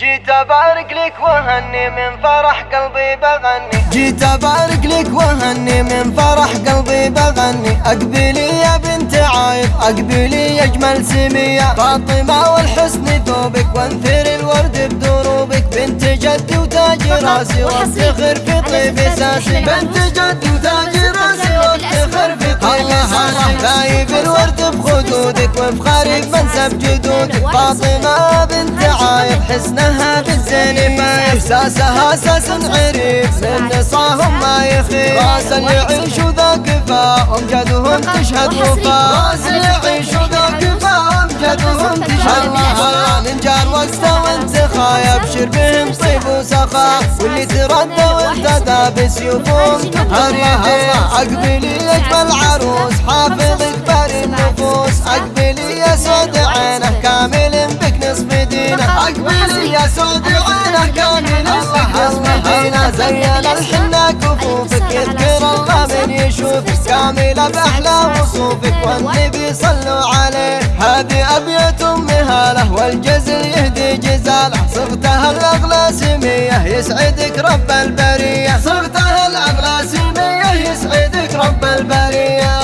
جيت أبارك لك وهني من فرح قلبي بغني. جيت أبارك لك وهني من فرح قلبي بغني. اقبلي يا بنت عايض اقبلي يا أجمل سمية. فاطمة والحسن ثوبك وانثر الورد بدروبك. بنت جدي وتاج راسي وافتخر في طيب اساسي بنت جدي وتاج راسي وافتخر في طيب اساسي لايب الورد بخدودك وفخاري بمنسب جدودك. فاطمة بنت عايض حسنها بالزين ما احساسها أساس عريف من نصاهم ما يخيب راس اللي يعيش ذا كفا امجدهم تشهد وفا راس اللي يعيش ذا كفا امجدهم تشهد وفا من جار وقته وانت خايا أبشر بهم طيب وسخاء. واللي تردى وانت بسيوفهم تطهر يديه اقبلي اجمل عروس. حافظ دينه اقبلي يا سود عينه كامل بك نصف دينه زين الحنة كفوفك يذكر الله من يشوفك. كاملة بأحلى وصوفك والنبي صلوا عليه. هذه أبيات أم هاله والجزل يهدي جزاله. صغتها الأغلى سمية يسعدك رب البرية. صغتها الأغلى سمية يسعدك رب البرية.